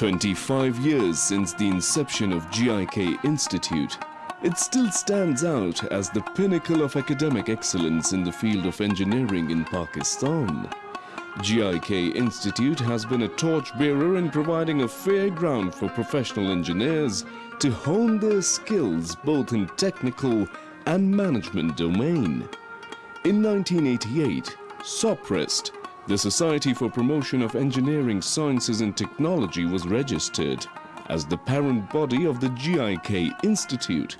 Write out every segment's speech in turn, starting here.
25 years since the inception of GIK Institute, it still stands out as the pinnacle of academic excellence in the field of engineering in Pakistan. GIK Institute has been a torchbearer in providing a fair ground for professional engineers to hone their skills both in technical and management domain. In 1988, SOPREST, the Society for Promotion of Engineering Sciences and Technology was registered as the parent body of the GIK Institute.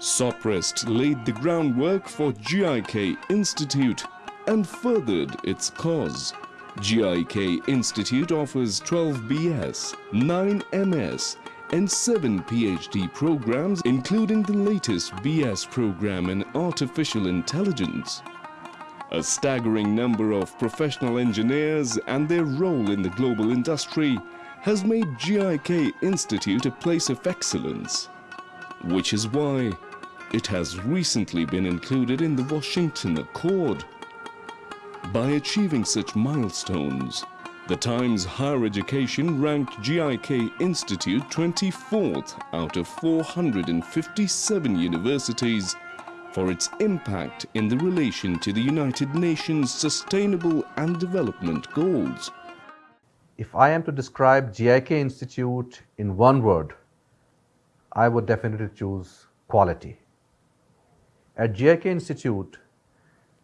SOPREST laid the groundwork for GIK Institute and furthered its cause. GIK Institute offers 12 BS, 9 MS and 7 PhD programs including the latest BS program in Artificial Intelligence. A staggering number of professional engineers and their role in the global industry has made GIK Institute a place of excellence, which is why it has recently been included in the Washington Accord. By achieving such milestones, the Times Higher Education ranked GIK Institute 24th out of 457 universities for its impact in the relation to the United Nations Sustainable and Development Goals. If I am to describe GIK Institute in one word, I would definitely choose quality. At GIK Institute,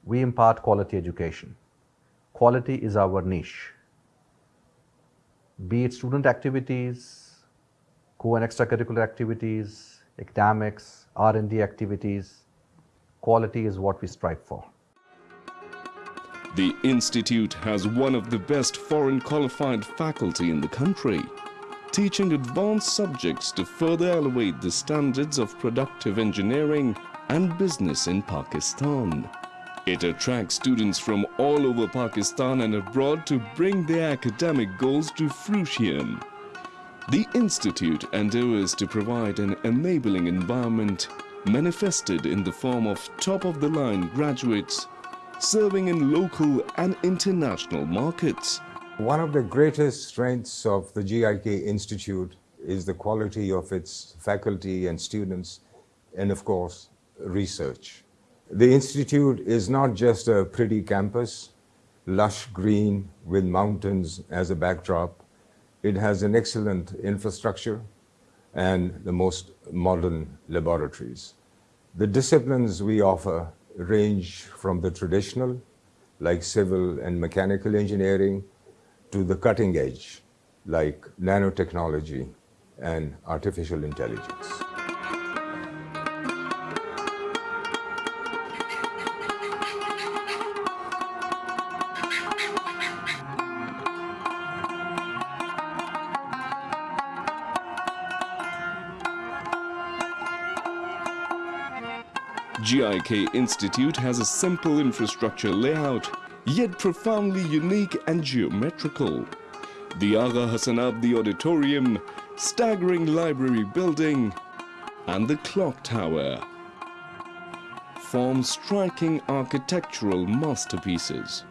we impart quality education. Quality is our niche. Be it student activities, co and extracurricular activities, academics, R&D activities, quality is what we strive for. The Institute has one of the best foreign qualified faculty in the country, teaching advanced subjects to further elevate the standards of productive engineering and business in Pakistan. It attracts students from all over Pakistan and abroad to bring their academic goals to fruition. The Institute endeavors to provide an enabling environment manifested in the form of top-of-the-line graduates serving in local and international markets. One of the greatest strengths of the GIK Institute is the quality of its faculty and students and of course research. The Institute is not just a pretty campus, lush green with mountains as a backdrop. It has an excellent infrastructure and the most modern laboratories. The disciplines we offer range from the traditional, like civil and mechanical engineering, to the cutting edge, like nanotechnology and artificial intelligence. GIK Institute has a simple infrastructure layout, yet profoundly unique and geometrical. The Agha Hassan Abedi Auditorium, staggering library building, and the clock tower form striking architectural masterpieces.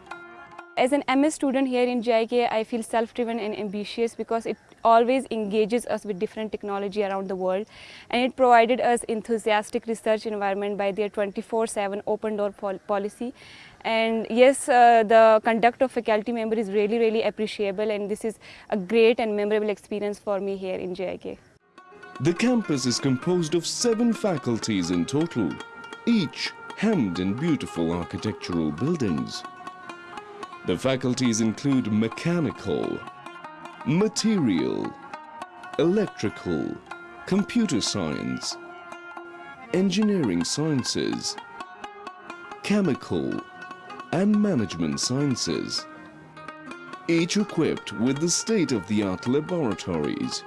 As an MS student here in GIK, I feel self-driven and ambitious because it always engages us with different technology around the world and it provided us enthusiastic research environment by their 24-7 open door pol policy and yes uh, the conduct of faculty member is really really appreciable and this is a great and memorable experience for me here in GIK. The campus is composed of seven faculties in total, each hemmed in beautiful architectural buildings. The faculties include mechanical, material, electrical, computer science, engineering sciences, chemical, and management sciences, each equipped with the state-of-the-art laboratories.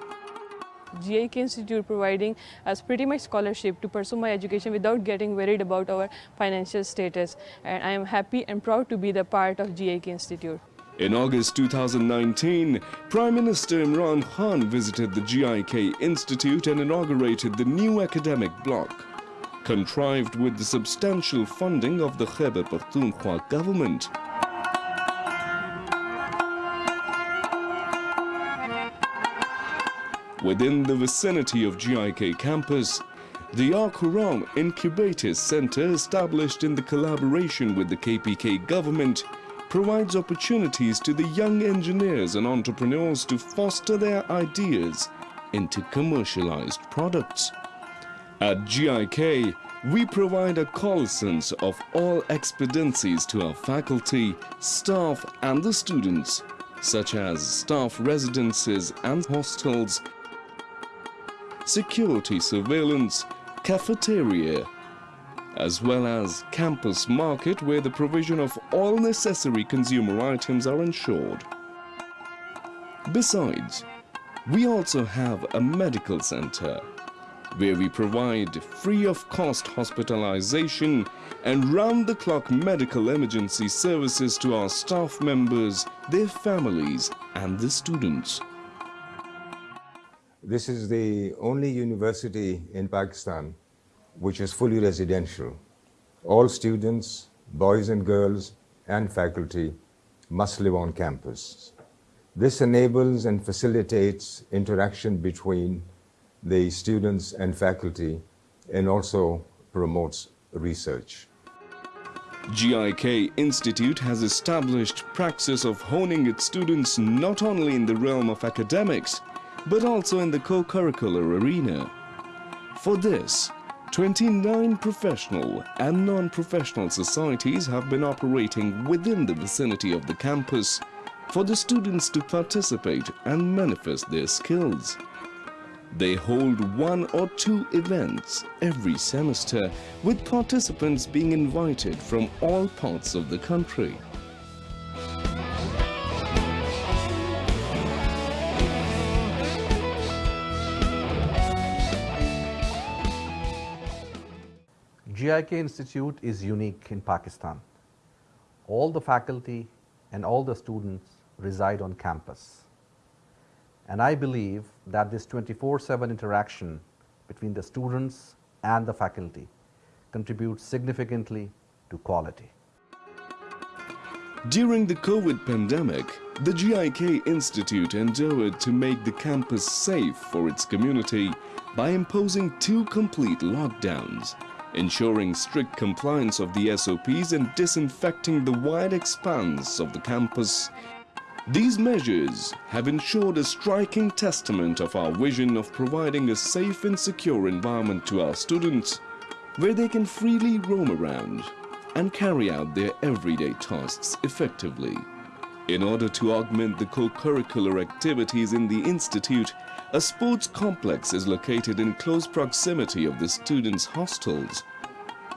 GIK Institute providing us pretty much scholarship to pursue my education without getting worried about our financial status. And I am happy and proud to be the part of GIK Institute. In August 2019, Prime Minister Imran Khan visited the GIK Institute and inaugurated the new academic block, contrived with the substantial funding of the Khyber Pakhtunkhwa government. Within the vicinity of GIK campus, the Al Quran Incubator Center, established in the collaboration with the KPK government, provides opportunities to the young engineers and entrepreneurs to foster their ideas into commercialized products. At GIK, we provide a cognizance of all expediencies to our faculty, staff and the students, such as staff residences and hostels, security surveillance, cafeteria, as well as campus market where the provision of all necessary consumer items are ensured. Besides, we also have a medical center where we provide free of cost hospitalization and round the clock medical emergency services to our staff members, their families and the students. This is the only university in Pakistan which is fully residential. All students, boys and girls, and faculty must live on campus. This enables and facilitates interaction between the students and faculty and also promotes research. GIK Institute has established praxis of honing its students not only in the realm of academics, but also in the co-curricular arena. For this, 29 professional and non-professional societies have been operating within the vicinity of the campus for the students to participate and manifest their skills. They hold one or two events every semester with participants being invited from all parts of the country. GIK Institute is unique in Pakistan. All the faculty and all the students reside on campus. And I believe that this 24-7 interaction between the students and the faculty contributes significantly to quality. During the COVID pandemic, the GIK Institute endeavored to make the campus safe for its community by imposing two complete lockdowns, ensuring strict compliance of the SOPs and disinfecting the wide expanse of the campus these measures have ensured a striking testament of our vision of providing a safe and secure environment to our students where they can freely roam around and carry out their everyday tasks effectively. In order to augment the co-curricular activities in the Institute, a sports complex is located in close proximity of the students' hostels.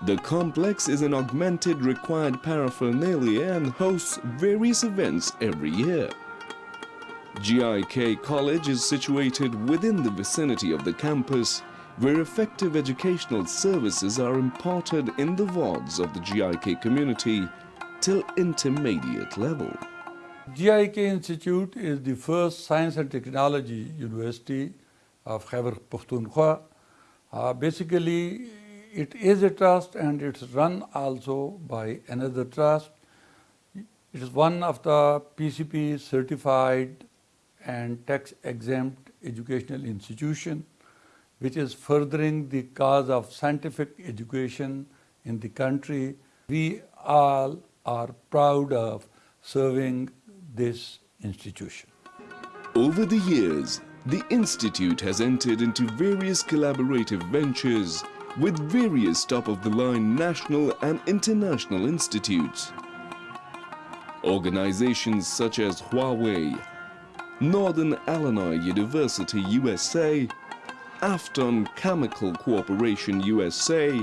The complex is an augmented required paraphernalia and hosts various events every year. GIK College is situated within the vicinity of the campus where effective educational services are imparted in the wards of the GIK community till intermediate level. GIK Institute is the first science and technology university of Khyber Pakhtunkhwa. Uh, basically, it is a trust and it's run also by another trust. It is one of the PCP certified and tax exempt educational institution which is furthering the cause of scientific education in the country. We all are proud of serving this institution. Over the years, the Institute has entered into various collaborative ventures with various top-of-the-line national and international institutes. Organizations such as Huawei, Northern Illinois University USA, Afton Chemical Corporation USA,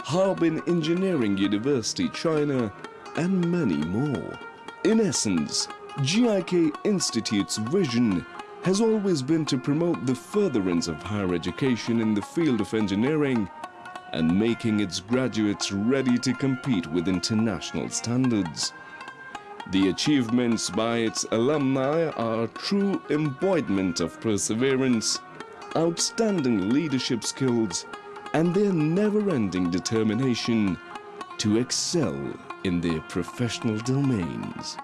Harbin Engineering University China, and many more. In essence, GIK Institute's vision has always been to promote the furtherance of higher education in the field of engineering and making its graduates ready to compete with international standards. The achievements by its alumni are a true embodiment of perseverance, outstanding leadership skills, and their never-ending determination to excel in their professional domains.